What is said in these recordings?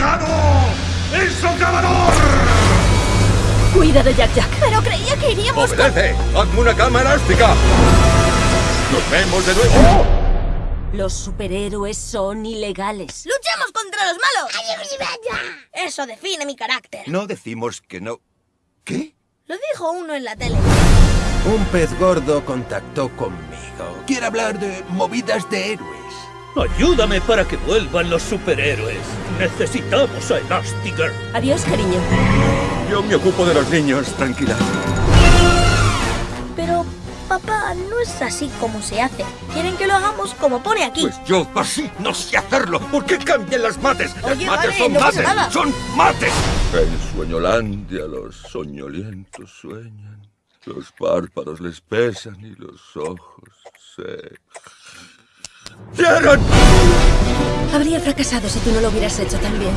llegado el socavador! Cuidado, Jack Jack. Pero creía que iríamos con... ¡Obedece! ¡Hazme una cama elástica! ¡Nos vemos de nuevo! Los superhéroes son ilegales. ¡Luchamos contra los malos! Eso define mi carácter. No decimos que no... ¿Qué? Lo dijo uno en la tele. Un pez gordo contactó conmigo. Quiere hablar de movidas de héroes. Ayúdame para que vuelvan los superhéroes. Necesitamos a Elastigirl. Adiós, cariño. Yo me ocupo de los niños, tranquila. Pero, papá, no es así como se hace. Quieren que lo hagamos como pone aquí. Pues yo así no sé hacerlo. ¿Por qué cambian las mates? Las Oye, mates vale, son no mates. nada. ¡Son mates! En Sueñolandia los soñolientos sueñan. Los párpados les pesan y los ojos se... Habría fracasado si tú no lo hubieras hecho también.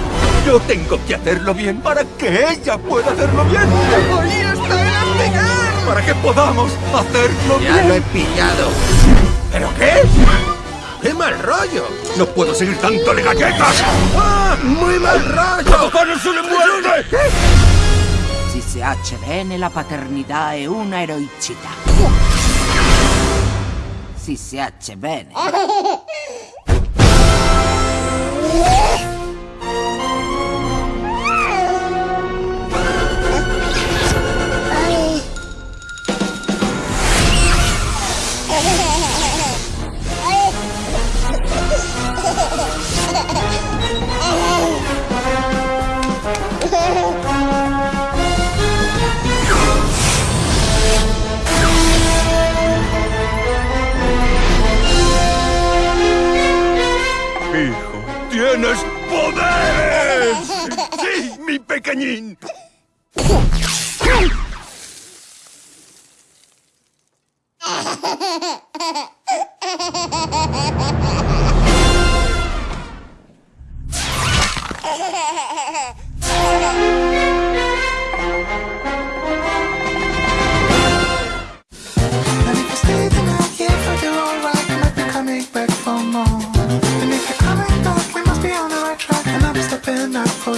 Yo tengo que hacerlo bien para que ella pueda hacerlo bien. ¡Ahí está el Para que podamos hacerlo Ya bien. lo he pillado. ¿Pero qué? ¡Qué mal rollo! No puedo seguir dándole galletas. ¡Ah! ¡Muy mal rollo! ¡Papá no se le muerde! Si hace bene la paternità è una eroicità. Si si hace Hijo, tienes poderes. Sí, mi pequeñín.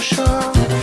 sure.